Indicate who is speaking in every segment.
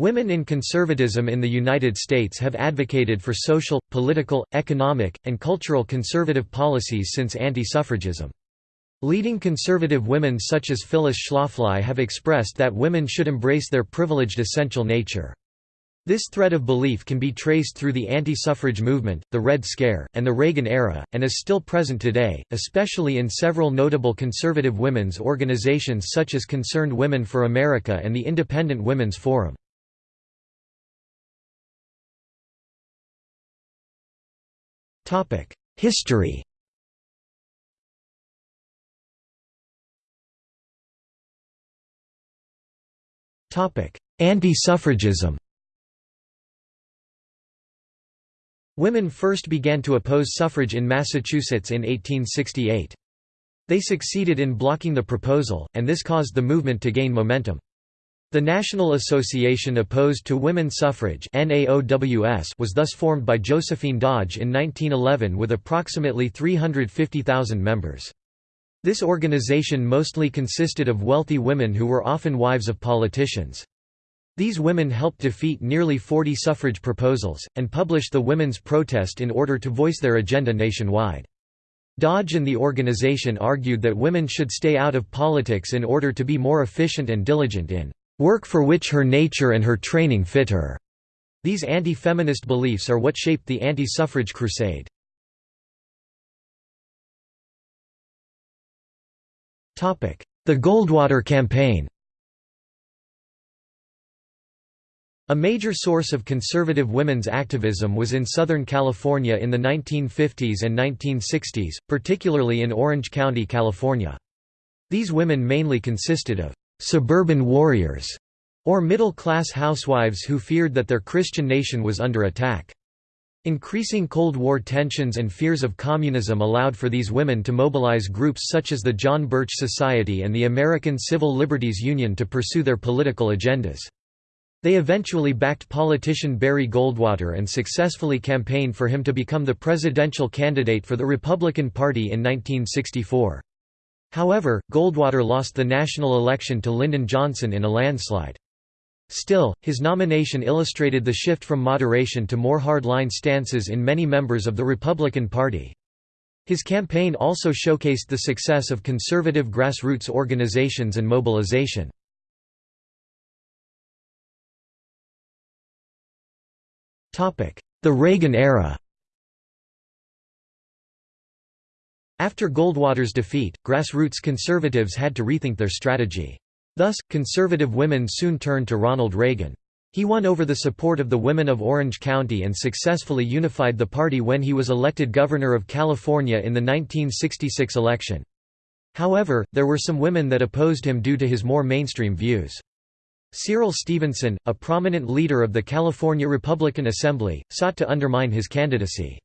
Speaker 1: Women in conservatism in the United States have advocated for social, political, economic, and cultural conservative policies since anti-suffragism. Leading conservative women such as Phyllis Schlafly have expressed that women should embrace their privileged essential nature. This thread of belief can be traced through the anti-suffrage movement, the Red Scare, and the Reagan era, and is still present today, especially in several notable conservative women's organizations such as Concerned Women for America and the Independent Women's Forum. History Anti-suffragism Women first began to oppose suffrage in Massachusetts in 1868. They succeeded in blocking the proposal, and this caused the movement to gain momentum. The National Association Opposed to Women Suffrage was thus formed by Josephine Dodge in 1911 with approximately 350,000 members. This organization mostly consisted of wealthy women who were often wives of politicians. These women helped defeat nearly 40 suffrage proposals, and published the Women's Protest in order to voice their agenda nationwide. Dodge and the organization argued that women should stay out of politics in order to be more efficient and diligent in work for which her nature and her training fit her. These anti-feminist beliefs are what shaped the anti-suffrage crusade. The Goldwater Campaign A major source of conservative women's activism was in Southern California in the 1950s and 1960s, particularly in Orange County, California. These women mainly consisted of suburban warriors, or middle-class housewives who feared that their Christian nation was under attack. Increasing Cold War tensions and fears of communism allowed for these women to mobilize groups such as the John Birch Society and the American Civil Liberties Union to pursue their political agendas. They eventually backed politician Barry Goldwater and successfully campaigned for him to become the presidential candidate for the Republican Party in 1964. However, Goldwater lost the national election to Lyndon Johnson in a landslide. Still, his nomination illustrated the shift from moderation to more hard-line stances in many members of the Republican Party. His campaign also showcased the success of conservative grassroots organizations and mobilization. The Reagan era After Goldwater's defeat, grassroots conservatives had to rethink their strategy. Thus, conservative women soon turned to Ronald Reagan. He won over the support of the women of Orange County and successfully unified the party when he was elected governor of California in the 1966 election. However, there were some women that opposed him due to his more mainstream views. Cyril Stevenson, a prominent leader of the California Republican Assembly, sought to undermine his candidacy.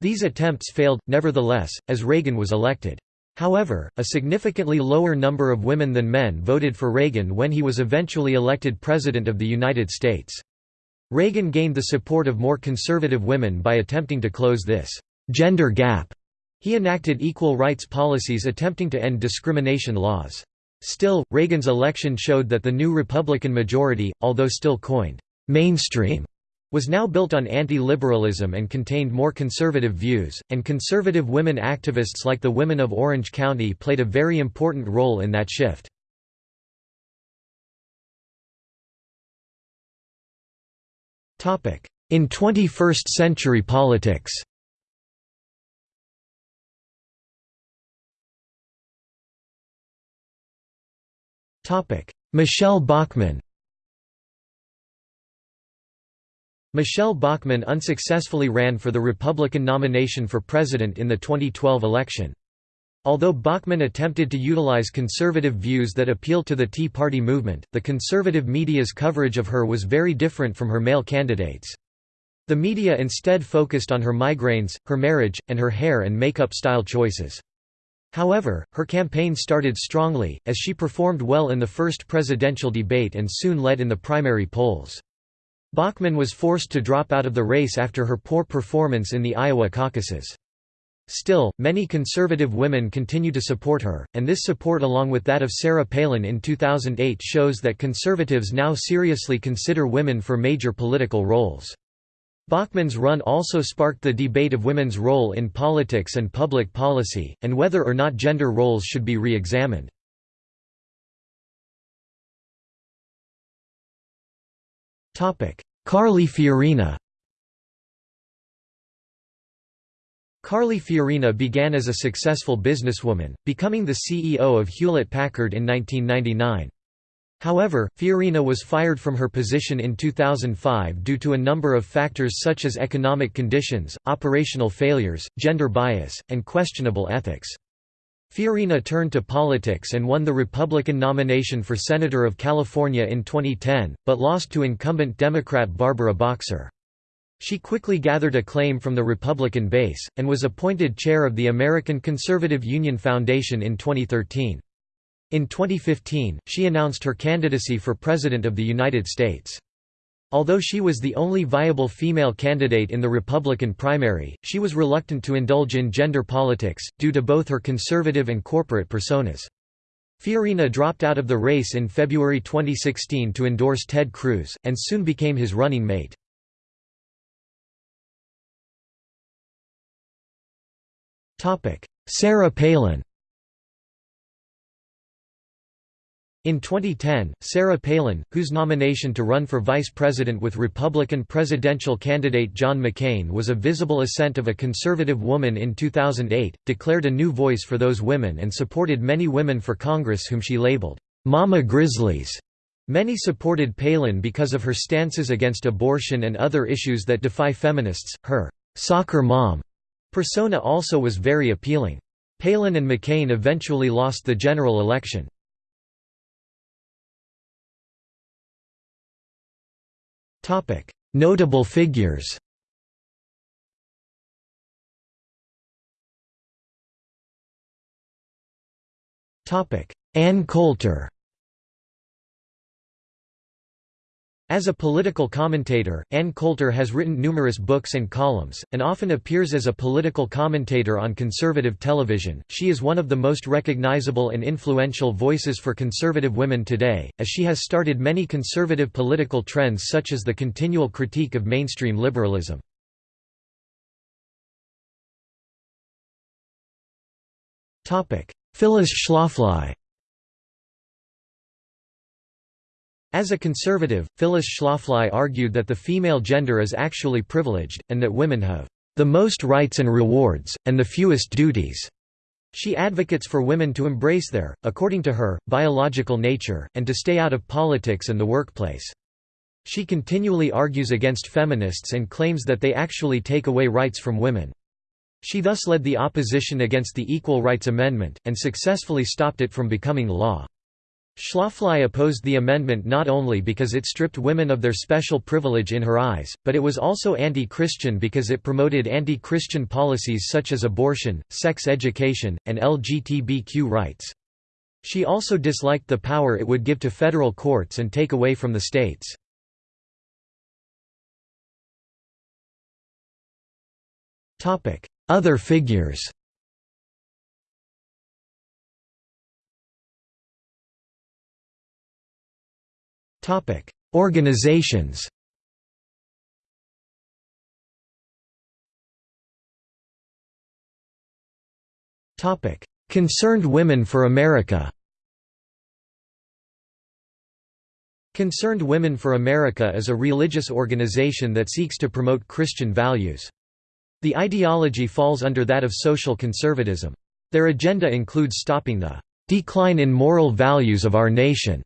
Speaker 1: These attempts failed, nevertheless, as Reagan was elected. However, a significantly lower number of women than men voted for Reagan when he was eventually elected President of the United States. Reagan gained the support of more conservative women by attempting to close this gender gap. He enacted equal rights policies attempting to end discrimination laws. Still, Reagan's election showed that the new Republican majority, although still coined mainstream, was now built on anti-liberalism and contained more conservative views, and conservative women activists like the Women of Orange County played a very important role in that shift. In 21st-century politics Michele Bachmann Michele Bachmann unsuccessfully ran for the Republican nomination for president in the 2012 election. Although Bachmann attempted to utilize conservative views that appealed to the Tea Party movement, the conservative media's coverage of her was very different from her male candidates. The media instead focused on her migraines, her marriage, and her hair and makeup style choices. However, her campaign started strongly, as she performed well in the first presidential debate and soon led in the primary polls. Bachmann was forced to drop out of the race after her poor performance in the Iowa caucuses. Still, many conservative women continue to support her, and this support along with that of Sarah Palin in 2008 shows that conservatives now seriously consider women for major political roles. Bachmann's run also sparked the debate of women's role in politics and public policy, and whether or not gender roles should be re-examined. Carly Fiorina Carly Fiorina began as a successful businesswoman, becoming the CEO of Hewlett-Packard in 1999. However, Fiorina was fired from her position in 2005 due to a number of factors such as economic conditions, operational failures, gender bias, and questionable ethics. Fiorina turned to politics and won the Republican nomination for Senator of California in 2010, but lost to incumbent Democrat Barbara Boxer. She quickly gathered acclaim from the Republican base, and was appointed chair of the American Conservative Union Foundation in 2013. In 2015, she announced her candidacy for President of the United States. Although she was the only viable female candidate in the Republican primary, she was reluctant to indulge in gender politics, due to both her conservative and corporate personas. Fiorina dropped out of the race in February 2016 to endorse Ted Cruz, and soon became his running mate. Sarah Palin In 2010, Sarah Palin, whose nomination to run for vice president with Republican presidential candidate John McCain was a visible ascent of a conservative woman in 2008, declared a new voice for those women and supported many women for Congress whom she labeled, "'Mama Grizzlies'". Many supported Palin because of her stances against abortion and other issues that defy feminists. Her "'soccer mom' Persona also was very appealing. Palin and McCain eventually lost the general election. Notable figures. Ann Coulter As a political commentator, Ann Coulter has written numerous books and columns, and often appears as a political commentator on conservative television. She is one of the most recognizable and influential voices for conservative women today, as she has started many conservative political trends such as the continual critique of mainstream liberalism. Phyllis Schlafly As a conservative, Phyllis Schlafly argued that the female gender is actually privileged, and that women have the most rights and rewards, and the fewest duties. She advocates for women to embrace their, according to her, biological nature, and to stay out of politics and the workplace. She continually argues against feminists and claims that they actually take away rights from women. She thus led the opposition against the Equal Rights Amendment, and successfully stopped it from becoming law. Schlafly opposed the amendment not only because it stripped women of their special privilege in her eyes, but it was also anti-Christian because it promoted anti-Christian policies such as abortion, sex education, and LGBTQ rights. She also disliked the power it would give to federal courts and take away from the states. Other figures Organizations Concerned Women for America Concerned Women for America is a religious organization that seeks to promote Christian values. The ideology falls under that of social conservatism. Their agenda includes stopping the decline in moral values of our nation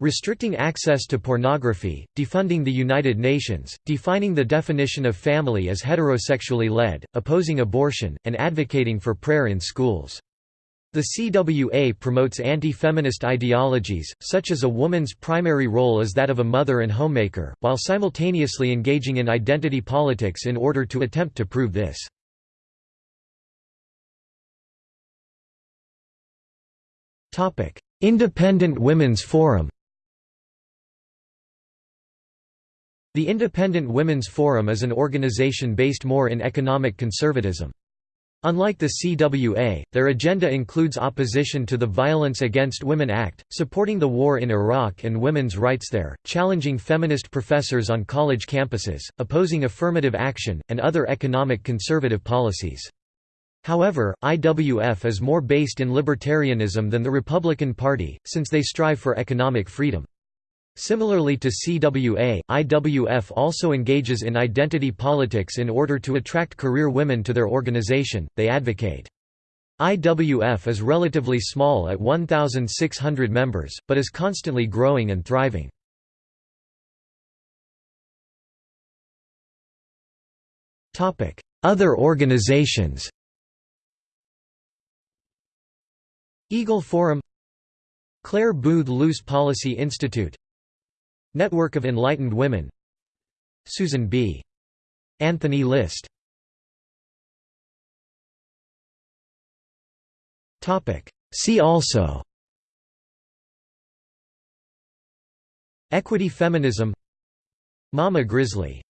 Speaker 1: Restricting access to pornography, defunding the United Nations, defining the definition of family as heterosexually led, opposing abortion, and advocating for prayer in schools. The CWA promotes anti-feminist ideologies, such as a woman's primary role is that of a mother and homemaker, while simultaneously engaging in identity politics in order to attempt to prove this. Independent Women's Forum The Independent Women's Forum is an organization based more in economic conservatism. Unlike the CWA, their agenda includes opposition to the Violence Against Women Act, supporting the war in Iraq and women's rights there, challenging feminist professors on college campuses, opposing affirmative action, and other economic conservative policies. However, IWF is more based in libertarianism than the Republican Party, since they strive for economic freedom. Similarly to CWA, IWF also engages in identity politics in order to attract career women to their organization, they advocate. IWF is relatively small at 1,600 members, but is constantly growing and thriving. Other organizations Eagle Forum Clare Boothe Luce Policy Institute Network of Enlightened Women. Susan B. Anthony List. See also. Equity feminism. Mama Grizzly